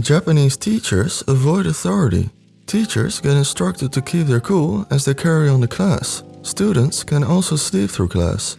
Japanese teachers avoid authority. Teachers get instructed to keep their cool as they carry on the class. Students can also sleep through class.